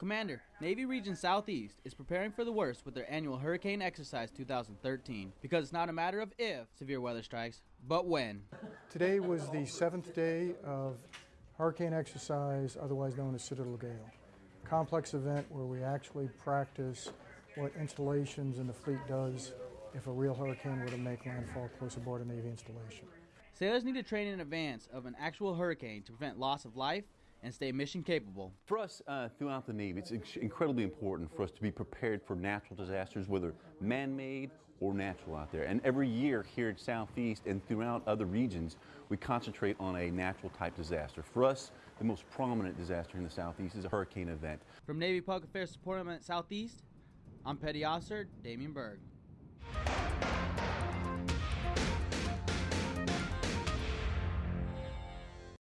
Commander, Navy Region Southeast is preparing for the worst with their annual Hurricane Exercise 2013 because it's not a matter of if severe weather strikes, but when. Today was the seventh day of Hurricane Exercise, otherwise known as Citadel Gale. Complex event where we actually practice what installations in the fleet does if a real hurricane were to make landfall close aboard a Navy installation. Sailors need to train in advance of an actual hurricane to prevent loss of life and stay mission capable. For us uh, throughout the Navy, it's incredibly important for us to be prepared for natural disasters, whether man-made or natural out there. And every year here at Southeast and throughout other regions, we concentrate on a natural type disaster. For us, the most prominent disaster in the Southeast is a hurricane event. From Navy Public Affairs Department Southeast, I'm Petty Officer Damian Berg.